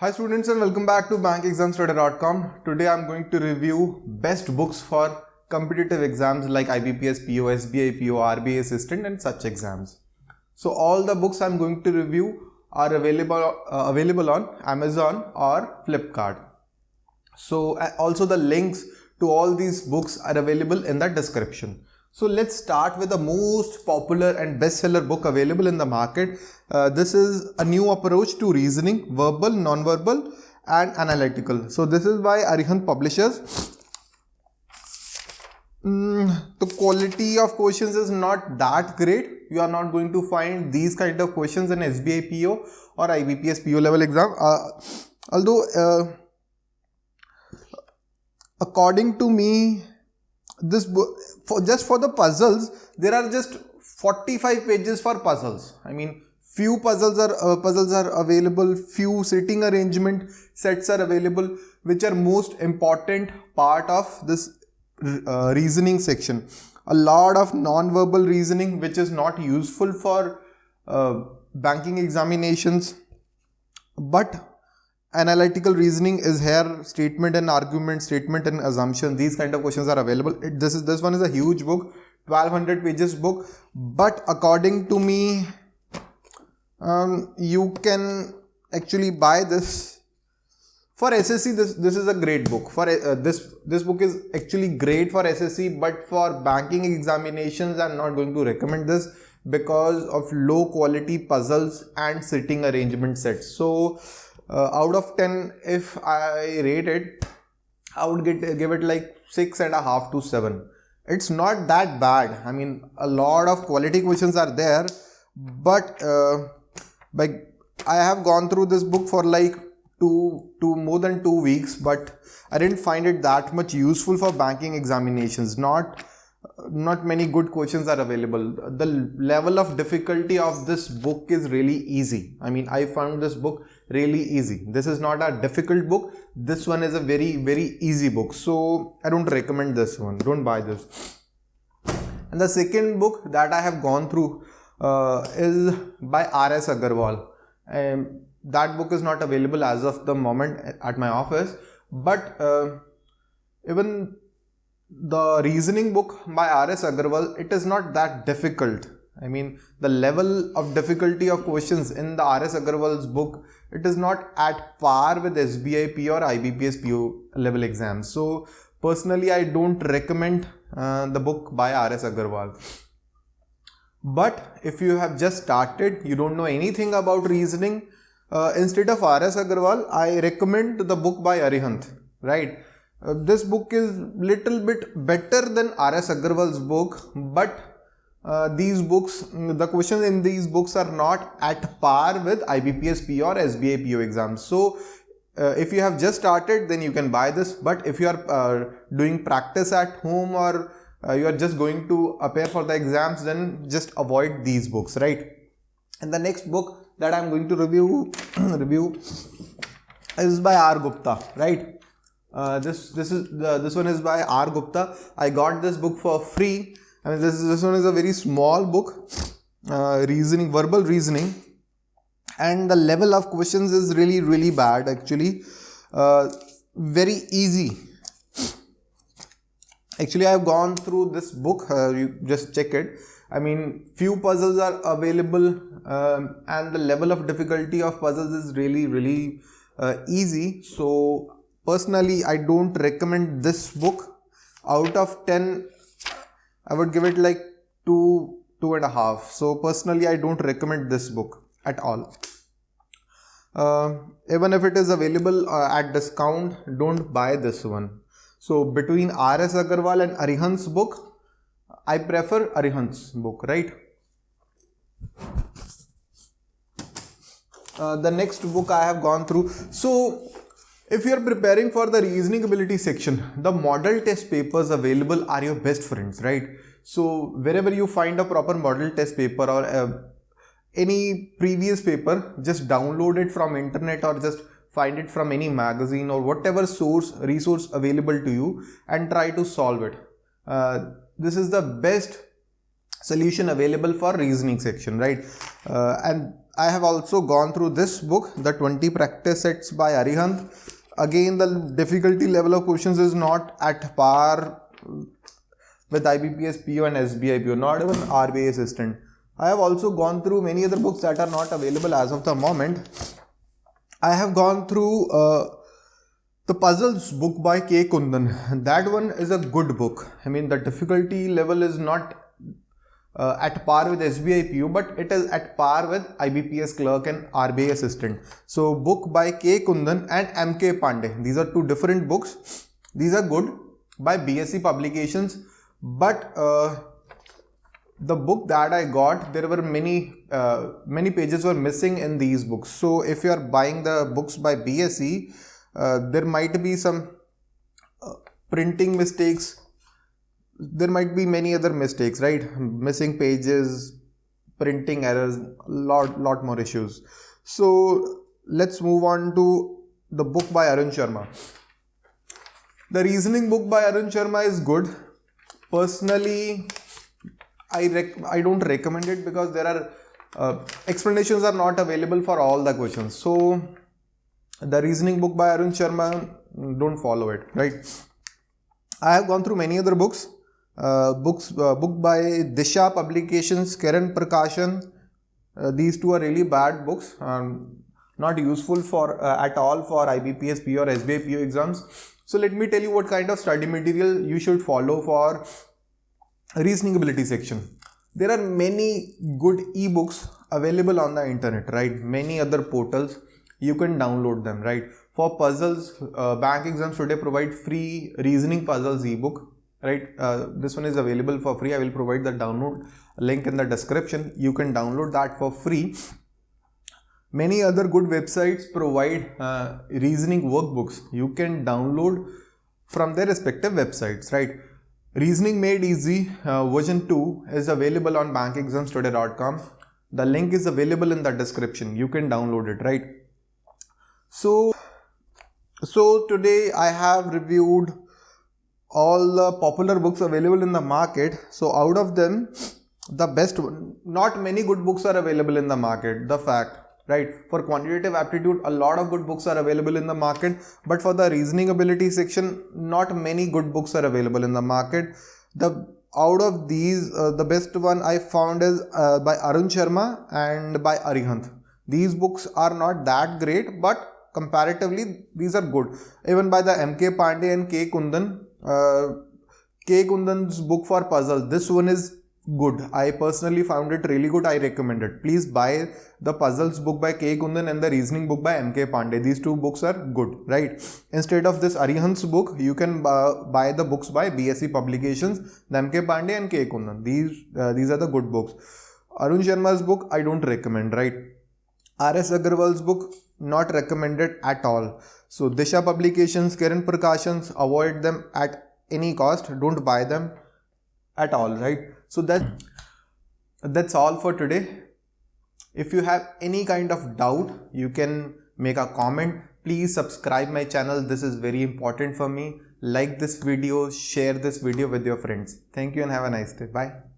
Hi students and welcome back to bankexamstoday.com. Today I'm going to review best books for competitive exams like IBPS, PO, SBI, PO, RBI assistant and such exams. So all the books I'm going to review are available uh, available on Amazon or Flipkart. So uh, also the links to all these books are available in the description. So let's start with the most popular and bestseller book available in the market. Uh, this is a new approach to reasoning, verbal, non-verbal and analytical. So this is by Arihant Publishers. Mm, the quality of questions is not that great. You are not going to find these kind of questions in SBI PO or IBPS PO level exam. Uh, although uh, according to me this book for just for the puzzles there are just 45 pages for puzzles. I mean few puzzles are uh, puzzles are available few sitting arrangement sets are available which are most important part of this uh, reasoning section. A lot of non-verbal reasoning which is not useful for uh, banking examinations. But analytical reasoning is here statement and argument statement and assumption these kind of questions are available. It, this is this one is a huge book 1200 pages book but according to me um, you can actually buy this. For SSC this this is a great book. For uh, this this book is actually great for SSC but for banking examinations I'm not going to recommend this because of low quality puzzles and sitting arrangement sets. So uh, out of 10 if I rate it I would get give it like six and a half to seven. It's not that bad. I mean a lot of quality questions are there but uh, like I have gone through this book for like two two more than two weeks but I didn't find it that much useful for banking examinations not not many good questions are available. The level of difficulty of this book is really easy. I mean I found this book really easy. This is not a difficult book. This one is a very very easy book. So i don't recommend this one. Don't buy this. And the second book that i have gone through uh, is by rs agarwal. Um, that book is not available as of the moment at my office but uh, even the reasoning book by rs agarwal it is not that difficult I mean, the level of difficulty of questions in the R.S. Agarwal's book, it is not at par with SBI PO or IBPS PO level exams. So, personally, I don't recommend uh, the book by R.S. Agarwal. But if you have just started, you don't know anything about reasoning, uh, instead of R.S. Agarwal, I recommend the book by Arihant, right? Uh, this book is little bit better than R.S. Agarwal's book, but uh, these books, the questions in these books are not at par with IBPS P or SBI PO exams. So, uh, if you have just started, then you can buy this. But if you are uh, doing practice at home or uh, you are just going to appear for the exams, then just avoid these books, right? And the next book that I am going to review review is by R Gupta, right? Uh, this this is the, this one is by R Gupta. I got this book for free I mean, this, this one is a very small book, uh, reasoning, verbal reasoning, and the level of questions is really, really bad actually. Uh, very easy. Actually, I have gone through this book, uh, you just check it. I mean, few puzzles are available um, and the level of difficulty of puzzles is really, really uh, easy. So, personally, I don't recommend this book. Out of 10, I would give it like two, two and a half. So personally, I don't recommend this book at all. Uh, even if it is available uh, at discount, don't buy this one. So between R.S. Agarwal and Arihant's book, I prefer Arihant's book, right? Uh, the next book I have gone through. So if you are preparing for the reasoning ability section, the model test papers available are your best friends, right? So wherever you find a proper model test paper or uh, any previous paper, just download it from internet or just find it from any magazine or whatever source resource available to you and try to solve it. Uh, this is the best solution available for reasoning section, right? Uh, and I have also gone through this book, the 20 practice sets by Arihant. Again, the difficulty level of questions is not at par with IBPS PO and SBI PO, not even RBI assistant. I have also gone through many other books that are not available as of the moment. I have gone through uh, the puzzles book by K. Kundan. That one is a good book. I mean, the difficulty level is not uh, at par with SBI PO, but it is at par with IBPS clerk and RBI assistant. So, book by K. Kundan and MK Pandey. These are two different books. These are good by BSC publications, but uh, the book that I got, there were many uh, many pages were missing in these books. So, if you are buying the books by BSC, uh, there might be some uh, printing mistakes there might be many other mistakes right? Missing pages printing errors lot lot more issues. So let's move on to the book by arun sharma. The reasoning book by arun sharma is good. Personally i rec- i don't recommend it because there are uh, explanations are not available for all the questions. So the reasoning book by arun sharma don't follow it right? I have gone through many other books books uh, book by Disha Publications, Kiran Prakashan. Uh, these two are really bad books, um, not useful for uh, at all for IBPS PO or SBI PO exams. So let me tell you what kind of study material you should follow for reasoning ability section. There are many good ebooks available on the internet, right? Many other portals you can download them, right? For puzzles, uh, bank exams today provide free reasoning puzzles ebook right? Uh, this one is available for free. I will provide the download link in the description. You can download that for free. Many other good websites provide uh, reasoning workbooks. You can download from their respective websites right? Reasoning made easy uh, version 2 is available on bankexamstoday.com the link is available in the description. You can download it right? So so today i have reviewed all the popular books available in the market. So out of them the best one not many good books are available in the market the fact right? For quantitative aptitude a lot of good books are available in the market but for the reasoning ability section not many good books are available in the market. The out of these uh, the best one i found is uh, by arun sharma and by arihant. These books are not that great but comparatively these are good. Even by the mk pandey and k kundan uh, K. Kundan's book for puzzles. This one is good. I personally found it really good. I recommend it. Please buy the puzzles book by K. Kundan and the reasoning book by M.K. Pandey. These two books are good, right? Instead of this Arihant's book, you can uh, buy the books by BSC Publications, M.K. Pandey and K. Kundan. These, uh, these are the good books. Arun Sharma's book, I don't recommend, right? R.S. Agarwal's book, not recommended at all. So Disha publications, Kiran Prakashans, avoid them at any cost. Don't buy them at all, right? So that that's all for today. If you have any kind of doubt, you can make a comment. Please subscribe my channel. This is very important for me. Like this video, share this video with your friends. Thank you and have a nice day. Bye.